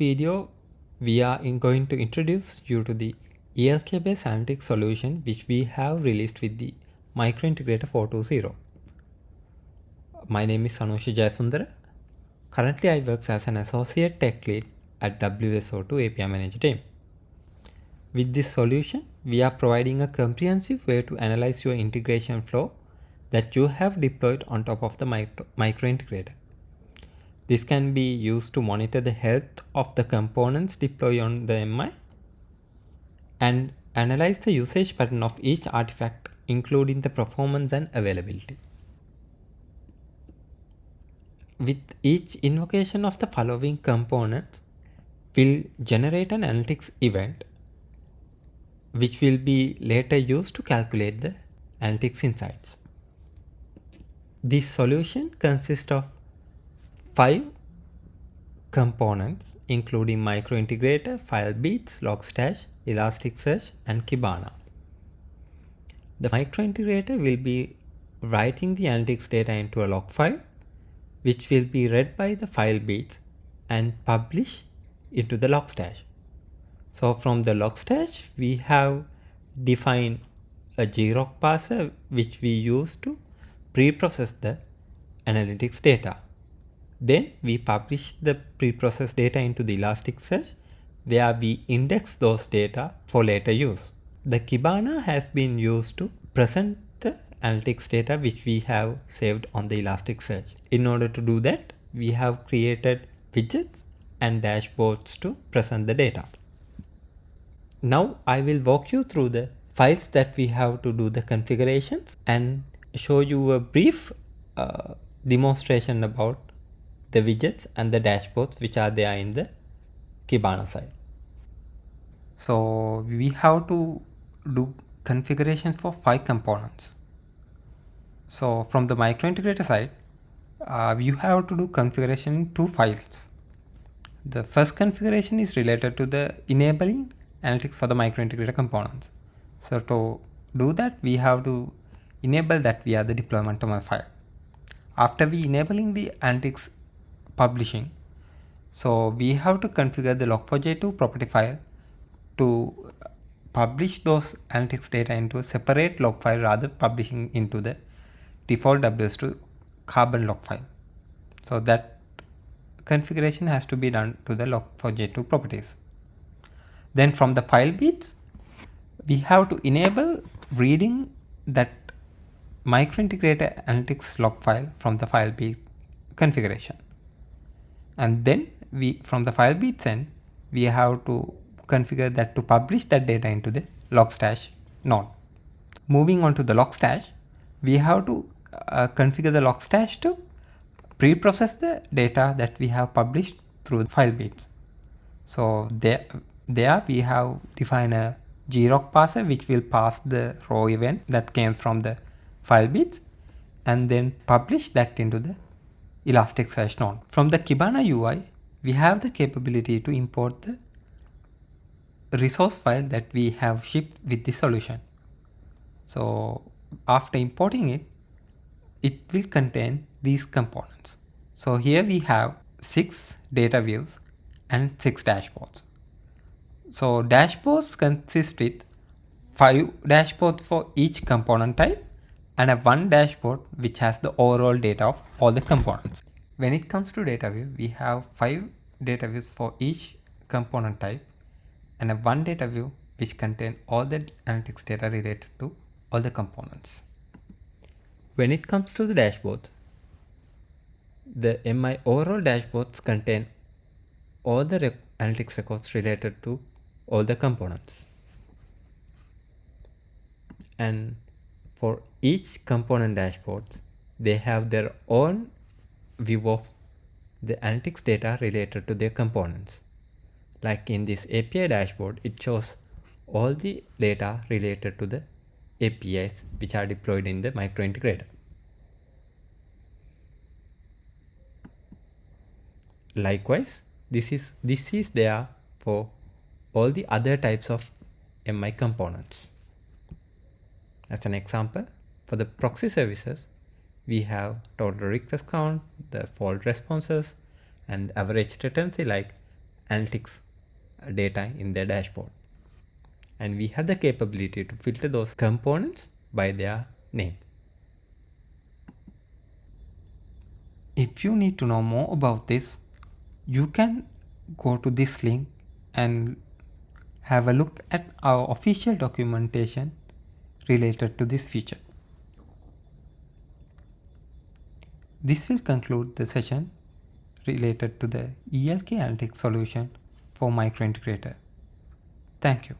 video, we are in going to introduce you to the ELK based analytics solution which we have released with the Microintegrator 420. My name is Sanushi Jayasundara. Currently I work as an associate tech lead at WSO2 API Manager team. With this solution, we are providing a comprehensive way to analyze your integration flow that you have deployed on top of the micro, microintegrator. This can be used to monitor the health of the components deployed on the MI and analyze the usage pattern of each artifact including the performance and availability. With each invocation of the following components we'll generate an analytics event which will be later used to calculate the analytics insights. This solution consists of five components including microintegrator, filebeats, logstash, elasticsearch and Kibana. The microintegrator will be writing the analytics data into a log file which will be read by the filebeats and published into the logstash. So from the logstash, we have defined a grok parser which we use to pre-process the analytics data. Then we publish the pre-processed data into the Elasticsearch where we index those data for later use. The Kibana has been used to present the analytics data which we have saved on the Elasticsearch. In order to do that, we have created widgets and dashboards to present the data. Now I will walk you through the files that we have to do the configurations and show you a brief uh, demonstration about the widgets and the dashboards which are there in the Kibana side. So we have to do configurations for five components. So from the micro integrator side, uh, you have to do configuration in two files. The first configuration is related to the enabling analytics for the micro integrator components. So to do that, we have to enable that via the deployment file. After we enabling the analytics publishing, so we have to configure the log4j2 property file to publish those analytics data into a separate log file rather publishing into the default WSO2 carbon log file. So that configuration has to be done to the log4j2 properties. Then from the filebeats, we have to enable reading that microintegrator analytics log file from the file filebeat configuration. And then we from the filebeats end, we have to configure that to publish that data into the logstash node. Moving on to the logstash, we have to uh, configure the logstash to pre-process the data that we have published through the filebeats. So there there we have defined a grok parser which will pass the raw event that came from the filebeats and then publish that into the Elasticsearch node. From the Kibana UI, we have the capability to import the resource file that we have shipped with the solution. So after importing it, it will contain these components. So here we have six data views and six dashboards. So dashboards consist with five dashboards for each component type and a one dashboard which has the overall data of all the components. When it comes to data view, we have five data views for each component type and a one data view which contain all the analytics data related to all the components. When it comes to the dashboards, the MI overall dashboards contain all the rec analytics records related to all the components. And for each component dashboards, they have their own view of the analytics data related to their components. Like in this API dashboard, it shows all the data related to the APIs which are deployed in the microintegrator. Likewise, this is this is there for all the other types of MI components. As an example, for the proxy services, we have total request count, the fault responses, and average latency like analytics data in their dashboard. And we have the capability to filter those components by their name. If you need to know more about this, you can go to this link and have a look at our official documentation related to this feature. This will conclude the session related to the ELK Analytics solution for Micro Integrator. Thank you.